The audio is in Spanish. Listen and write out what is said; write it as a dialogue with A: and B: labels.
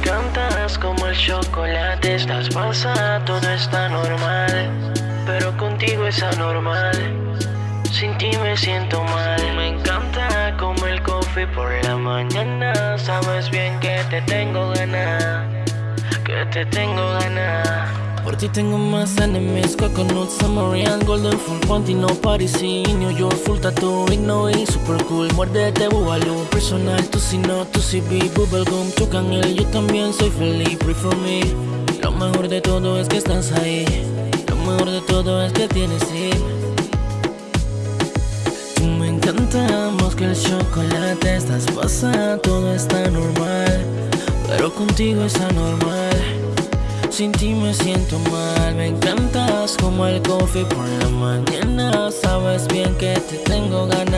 A: Me encantas como el chocolate. Estás pasada, todo está normal Pero contigo es anormal. Sin ti me siento mal. Me encanta como el coffee por la mañana. Sabes bien que te tengo ganas Que te tengo ganas.
B: Por ti tengo más enemies, coconut, Samarian, golden full panty, no Parisi, New York, full tattoo, y super cool, muérdete búbalo, personal, tú si no, tú si vi, bubblegum, tu él, yo también soy feliz, pray for me, lo mejor de todo es que estás ahí, lo mejor de todo es que tienes sí. Tú me encantamos que el chocolate estás pasando, todo está normal, pero contigo es anormal. Sin ti me siento mal, me encantas como el coffee por la mañana. Sabes bien que te tengo ganas,